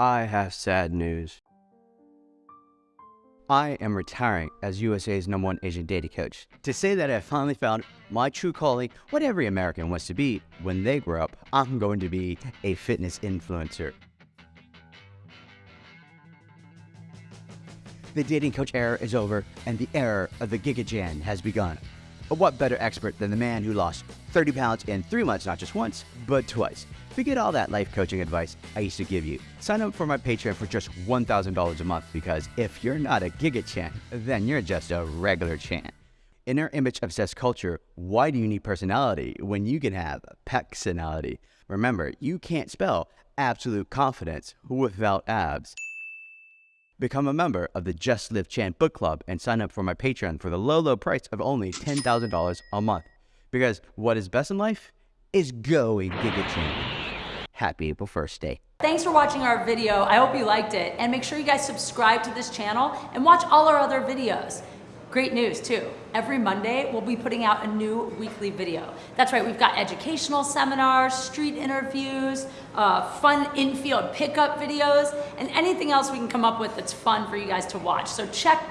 I have sad news. I am retiring as USA's number one Asian dating coach. To say that I finally found my true calling, what every American wants to be when they grow up, I'm going to be a fitness influencer. The dating coach era is over and the era of the Giga has begun. But what better expert than the man who lost 30 pounds in three months, not just once, but twice? Forget all that life coaching advice I used to give you. Sign up for my Patreon for just $1,000 a month because if you're not a Giga Chan, then you're just a regular Chan. In our image obsessed culture, why do you need personality when you can have personality? Remember, you can't spell absolute confidence without abs. Become a member of the Just Live Chan book club and sign up for my Patreon for the low, low price of only $10,000 a month. Because what is best in life is going Giga Chan. Happy April 1st day. Thanks for watching our video. I hope you liked it. And make sure you guys subscribe to this channel and watch all our other videos. Great news too. Every Monday, we'll be putting out a new weekly video. That's right, we've got educational seminars, street interviews, uh, fun infield pickup videos, and anything else we can come up with that's fun for you guys to watch. So check back.